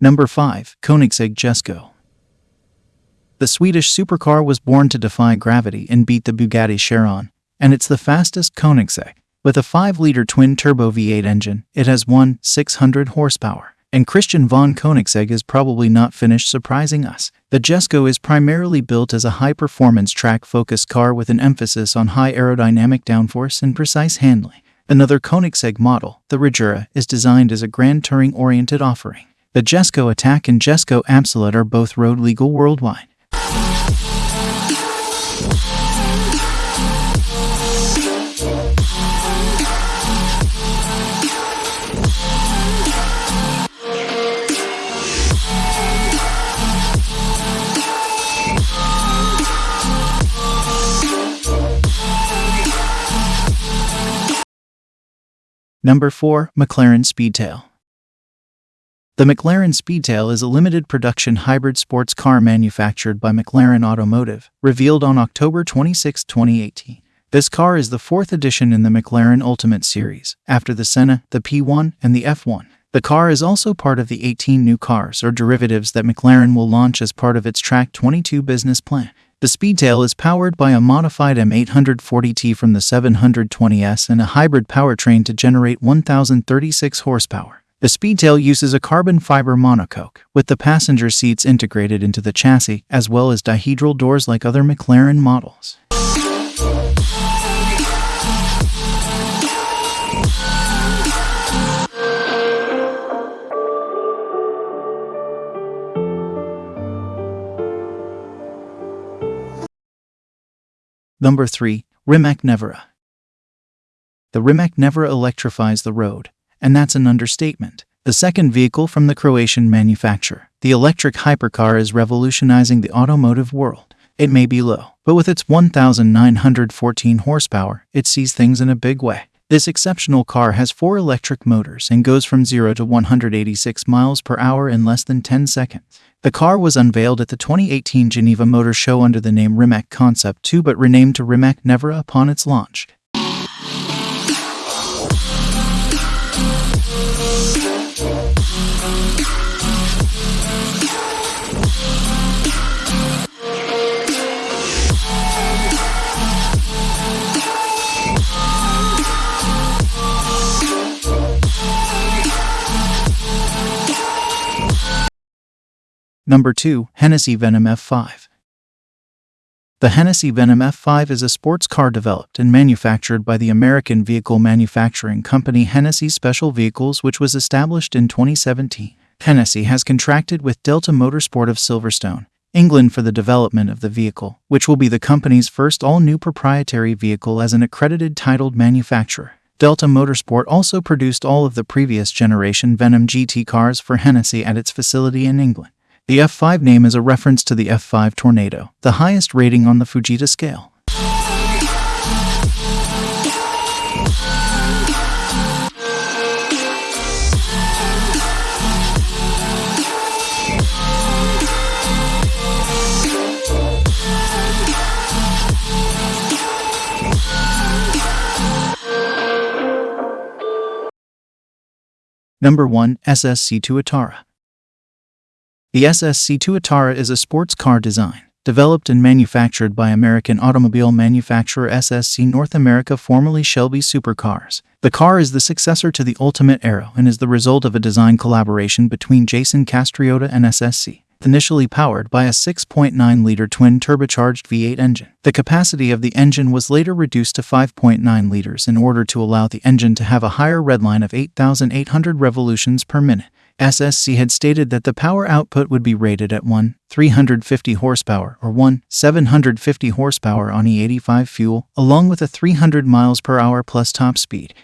Number 5. Koenigsegg Jesko. The Swedish supercar was born to defy gravity and beat the Bugatti Chiron, and it's the fastest Koenigsegg. With a 5-liter twin-turbo V8 engine, it has 1 600 horsepower. And Christian von Koenigsegg is probably not finished surprising us. The Jesko is primarily built as a high-performance track-focused car with an emphasis on high aerodynamic downforce and precise handling. Another Koenigsegg model, the Regera, is designed as a grand touring-oriented offering. The Jesko Attack and Jesko Absolute are both road legal worldwide. Number 4. McLaren Speedtail The McLaren Speedtail is a limited production hybrid sports car manufactured by McLaren Automotive, revealed on October 26, 2018. This car is the fourth edition in the McLaren Ultimate Series, after the Senna, the P1, and the F1. The car is also part of the 18 new cars or derivatives that McLaren will launch as part of its Track 22 business plan. The Speedtail is powered by a modified M840T from the 720S and a hybrid powertrain to generate 1036 horsepower. The Speedtail uses a carbon fiber monocoque, with the passenger seats integrated into the chassis, as well as dihedral doors like other McLaren models. Number 3. Rimac Nevera. The Rimac Nevera electrifies the road, and that's an understatement. The second vehicle from the Croatian manufacturer, the electric hypercar is revolutionizing the automotive world. It may be low, but with its 1,914 horsepower, it sees things in a big way. This exceptional car has four electric motors and goes from 0 to 186 miles per hour in less than 10 seconds. The car was unveiled at the 2018 Geneva Motor Show under the name Rimac Concept 2 but renamed to Rimac Nevera upon its launch. Number 2. Hennessy Venom F5 The Hennessy Venom F5 is a sports car developed and manufactured by the American vehicle manufacturing company Hennessy Special Vehicles which was established in 2017. Hennessy has contracted with Delta Motorsport of Silverstone, England for the development of the vehicle, which will be the company's first all-new proprietary vehicle as an accredited titled manufacturer. Delta Motorsport also produced all of the previous generation Venom GT cars for Hennessy at its facility in England. The F5 name is a reference to the F5 Tornado, the highest rating on the Fujita scale. Number 1 SSC Tuatara the SSC Tuatara is a sports car design, developed and manufactured by American automobile manufacturer SSC North America formerly Shelby Supercars. The car is the successor to the Ultimate Aero and is the result of a design collaboration between Jason Castriota and SSC initially powered by a 6.9-liter twin-turbocharged V8 engine. The capacity of the engine was later reduced to 5.9 liters in order to allow the engine to have a higher redline of 8,800 revolutions per minute. SSC had stated that the power output would be rated at 1 350 horsepower or 1 750 horsepower on E85 fuel, along with a 300 miles per hour plus top speed.